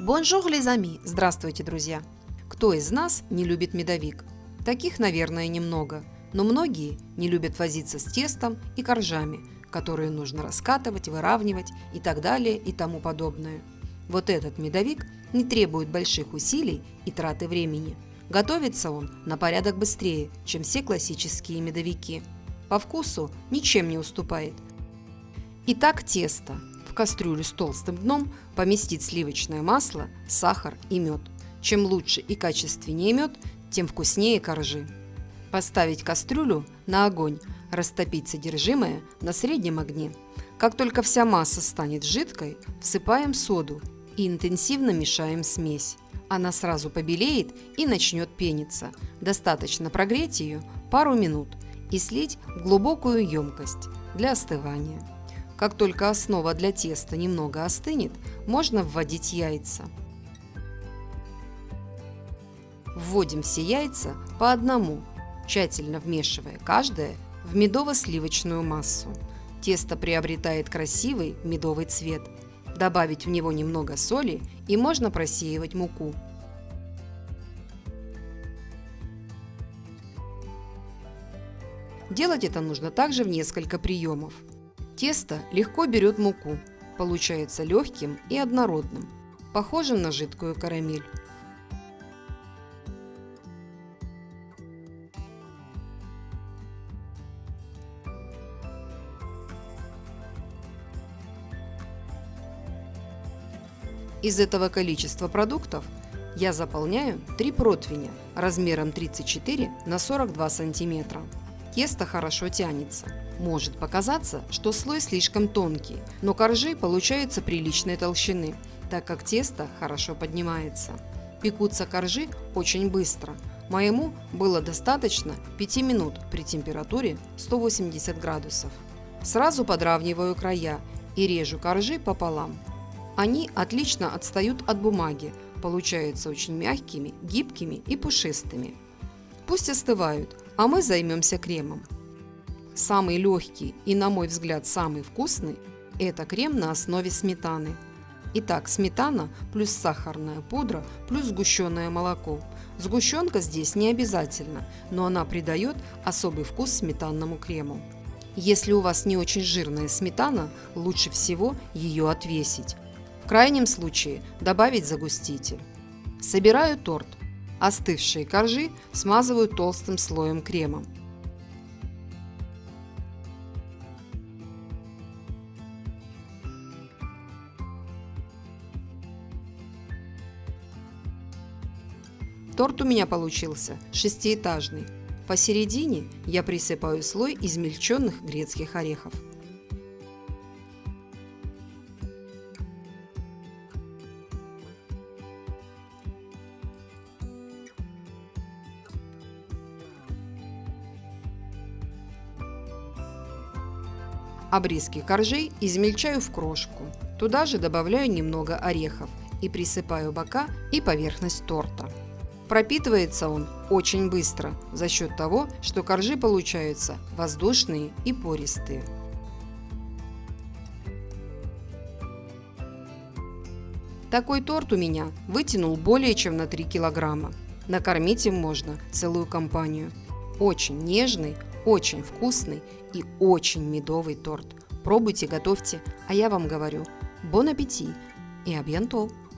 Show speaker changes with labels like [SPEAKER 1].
[SPEAKER 1] Bonjour, les amis! Здравствуйте, друзья! Кто из нас не любит медовик? Таких, наверное, немного, но многие не любят возиться с тестом и коржами, которые нужно раскатывать, выравнивать и так далее и тому подобное. Вот этот медовик не требует больших усилий и траты времени. Готовится он на порядок быстрее, чем все классические медовики. По вкусу ничем не уступает. Итак, тесто кастрюлю с толстым дном поместить сливочное масло, сахар и мед. Чем лучше и качественнее мед, тем вкуснее коржи. Поставить кастрюлю на огонь, растопить содержимое на среднем огне. Как только вся масса станет жидкой, всыпаем соду и интенсивно мешаем смесь. Она сразу побелеет и начнет пениться. Достаточно прогреть ее пару минут и слить в глубокую емкость для остывания. Как только основа для теста немного остынет, можно вводить яйца. Вводим все яйца по одному, тщательно вмешивая каждое в медово-сливочную массу. Тесто приобретает красивый медовый цвет. Добавить в него немного соли и можно просеивать муку. Делать это нужно также в несколько приемов. Тесто легко берет муку, получается легким и однородным, похожим на жидкую карамель. Из этого количества продуктов я заполняю 3 противня размером 34 на 42 сантиметра. Тесто хорошо тянется. Может показаться, что слой слишком тонкий, но коржи получаются приличной толщины, так как тесто хорошо поднимается. Пекутся коржи очень быстро. Моему было достаточно 5 минут при температуре 180 градусов. Сразу подравниваю края и режу коржи пополам. Они отлично отстают от бумаги, получаются очень мягкими, гибкими и пушистыми. Пусть остывают, а мы займемся кремом. Самый легкий и, на мой взгляд, самый вкусный – это крем на основе сметаны. Итак, сметана плюс сахарная пудра плюс сгущенное молоко. Сгущенка здесь не обязательно, но она придает особый вкус сметанному крему. Если у вас не очень жирная сметана, лучше всего ее отвесить. В крайнем случае добавить загуститель. Собираю торт. Остывшие коржи смазываю толстым слоем крема. Торт у меня получился шестиэтажный. Посередине я присыпаю слой измельченных грецких орехов. Обрезки коржей измельчаю в крошку. Туда же добавляю немного орехов и присыпаю бока и поверхность торта. Пропитывается он очень быстро за счет того, что коржи получаются воздушные и пористые. Такой торт у меня вытянул более чем на 3 килограмма. Накормить им можно целую компанию. Очень нежный, очень вкусный и очень медовый торт. Пробуйте, готовьте, а я вам говорю, бон аппетит и абьянтол!